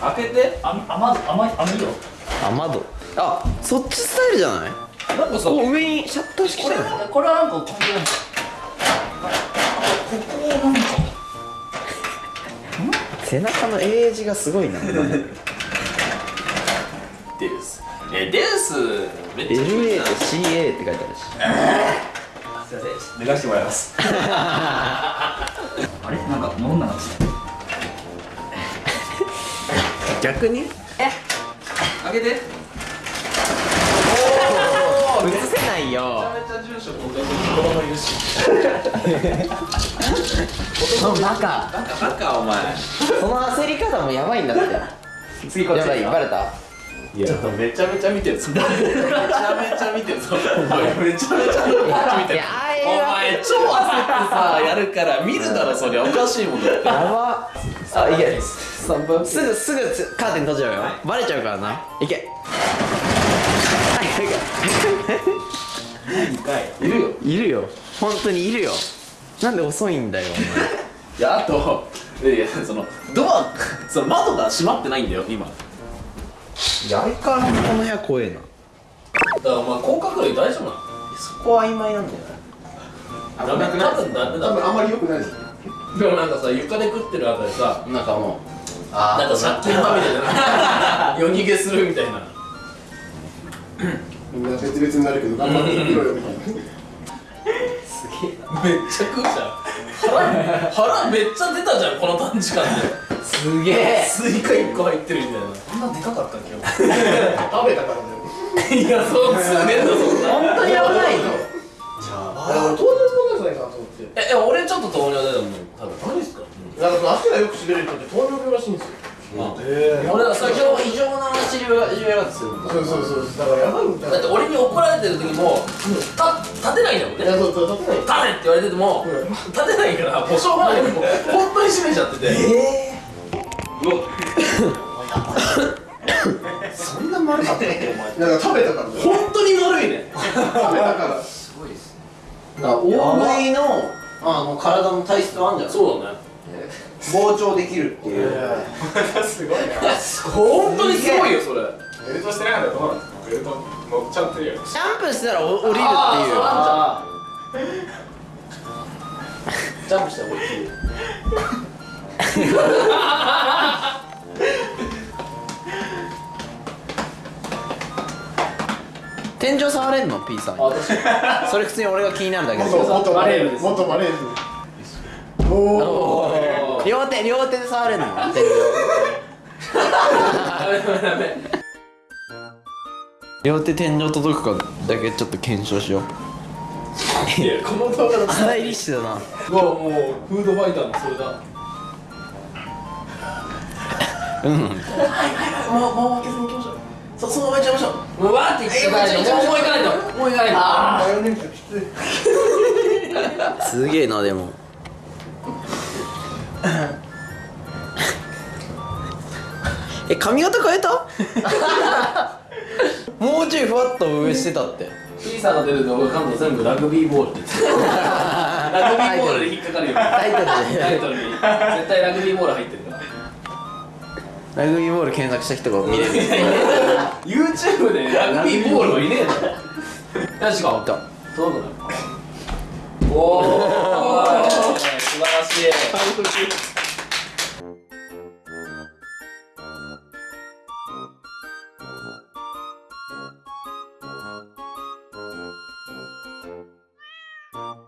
開けて。あ甘甘い甘いよ。雨戸あそっちスタイルじゃない？なんかさ上にシャッター式これしたよこれはなんか関係ないんですかここなんか。背中の英字がすごいな。デウス。えデウスめっちゃ LA と CA って書いてあるし。すいません。脱がしてもらいます。あれ？なんか飲んだな逆に？開けて。映せないよ。めちゃ住所公開子供いるし。バカ。バカバカお前。その焦り方もやばいんだって。次こっちやばいバレた？いや。ちょっとめちゃめちゃ見てるぞ。めちゃめちゃ見てるぞ。お前めちゃめちゃ見てるいやあお前超焦ってさやるから見るだろそりゃ。おかしいもんだって。やばあいけ。3分すぐすぐつカーテン閉じちゃうよバレちゃうからな。いけ。はい2回い。るよ。いるよ。本当にいるよ。なんで遅いんだよいやあといやいやそのドアその窓が閉まってないんだよ今。いや相変わらずこの部屋怖えな。だからお前甲殻類大丈夫なのそこは曖昧なんだよダメ多分ダメだ多分あんまり良くないですでもなんかさ床で食ってるあたりさなんかもうなんか借金まみれでな夜逃げするみたいな。みん。な別々になるけど頑張って生きろよみたいな。めっちゃ食うじゃん。腹腹めっちゃ出たじゃんこの短時間で。すげえ。スイカ1個入ってるみたいな。こんなでかかったっけ？食べたからだよ。いやそうすねえんだそんな本当に危ないぞじゃないかなと思ってええ俺ちょっと糖尿出たもん多分。何ですかなんかその足がよく滑る人って糖尿病らしいんですよ。え俺は最初異常な治療が治療がするんだ。そうそうそうだからやばいんだよ。だって俺に怒られてる時もた立てないんだもんね。いやそうそう立てない。立てって言われてても立てないからもうしょうがない。もう本当に閉めちゃってて。えうわ そんな丸かったっけお前。なんか食べたからだよ本当に悪いね食べたからだから大食いのあの体の体質はあるんじゃないそうだね。膨張できるっていう。すごいな。本当にすごいよそれ。ベルトしてなかったらどうなんですかベルト乗っちゃってるよジャンプしたらお降りるっていうあジャンプしたら俺いい天井触れんの？P さんあ確かに。それ普通に俺が気になるだけで。元元マレー元マレールおお両手両手で触れんの？天井ダメダメダメ両手天井届くかだけちょっと検証しよう。いやこの動画のスタイリッシュだな。うわもうフードファイターのそれだ。うん。もうもう負けずに行きましょうそそのまま行っちゃいましょう。もうわーって行ってもうもう行かないともう行かないとマヨネー。ズきついすげえなでも。え髪型変えた？もうちょいふわっと上してたって。P さんが出る動画関東全部ラグビーボールって言ってたラグビーボールで引っかかるよ。タイトル絶対ラグビーボール入ってるラグビーボール検索した人が見れる YouTube でラグビーボールはいねえだろ。よし行こうた届くなおお素晴らしい